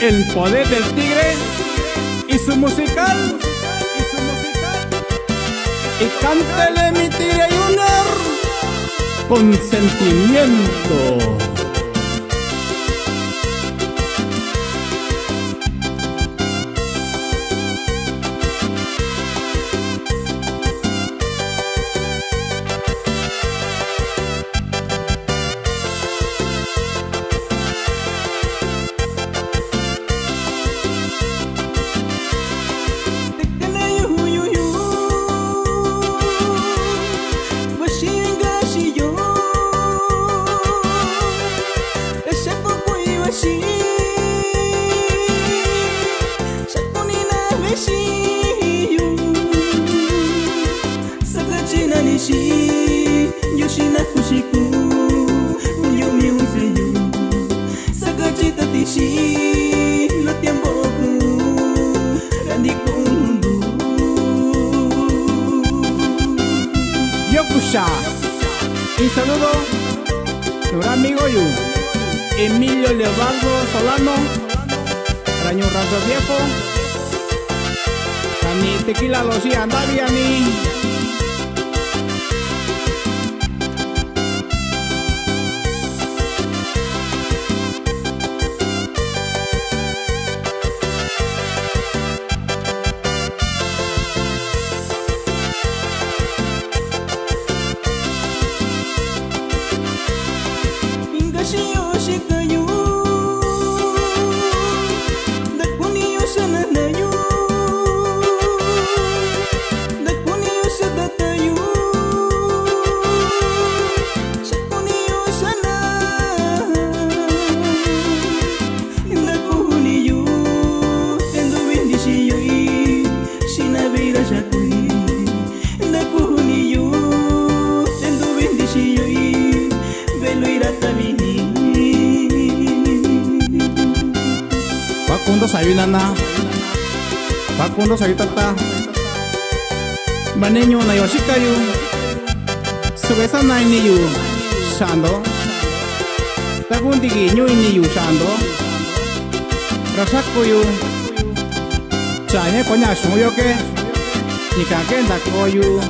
El poder del tigre y su musical. Y su musical. Y cántele mi tigre Junior con sentimiento. Shi yoshina kushiku yomi unseyu sakachita tishi lo tiempo ku randi kundu Yokusha. Y saludo nuestro amigo Yu Emilio Leobardo Solano Raño Razo Viejo Tani Tequila Lucía Bakunto Sayunana bakundo sayutata Banenyo na yoshikayu Sugesa na iniyu Shando takundiki nyo iniyu shando Rasakuyu Chahe konya shumuyoke Nikake ndakoyu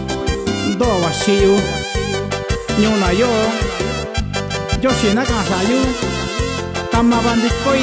Do washiyu Nyo na yo Yoshi na kasayu Tamabandik koi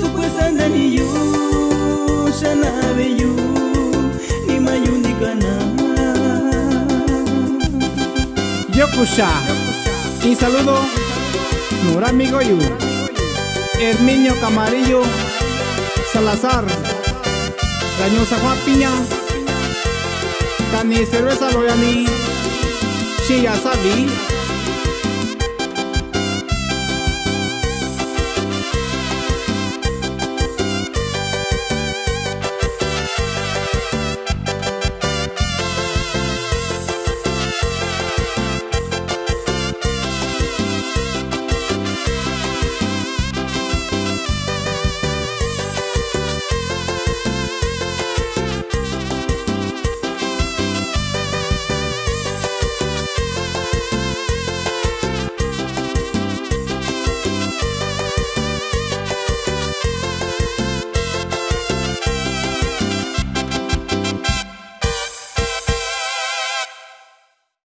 Sukwesanda niyu sana beyu ni mayundikana Yokusha. Y saludo Nura amigo Yu Herminio Camarillo Salazar Rañosa Juan Piña Tani Cerveza Loyani Shia Sabi